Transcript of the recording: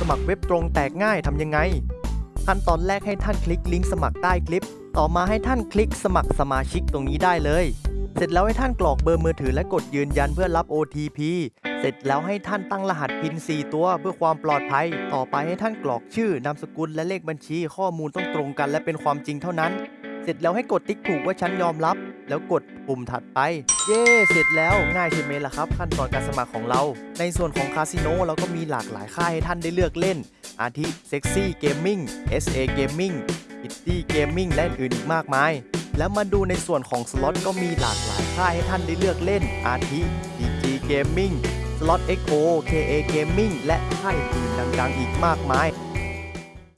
สมัครเว็บตรงแตกง่ายทำยังไง ขั้นตอนแรกให้ท่านคลิกลิงก์สมัครใต้คลิป ต่อมาให้ท่านคลิกสมัครสมาชิกตรงนี้ได้เลย เสร็จแล้วให้ท่านกรอกเบอร์มือถือและกดยืนยันเพื่อรับ OTP เสร็จแล้วให้ท่านตั้งรหัสพิน4ตัวเพื่อความปลอดภัย ต่อไปให้ท่านกรอกชื่อนามสกุลและเลขบัญชี ข้อมูลต้องตรงกันและเป็นความจริงเท่านั้น เสร็จแล้วให้กดติ๊กถูกว่าฉันยอมรับ แล้วกดปุ่มถัดไป เย้เสร็จแล้วง่ายใช่ไหมล่ะครับ ขั้นตอนการสมัครของเรา ในส่วนของคาสิโนเราก็มีหลากหลายค่ายให้ท่านได้เลือกเล่น อาทิ Sexy Gaming SA Gaming Pretty Gaming และอื่นอีกมากมาย แล้วมาดูในส่วนของสล็อตก็มีหลากหลายค่ายให้ท่านได้เลือกเล่น อาทิ DG Gaming สล็อต XO KA Gaming และค่ายอื่นดังๆ อีกมากมาย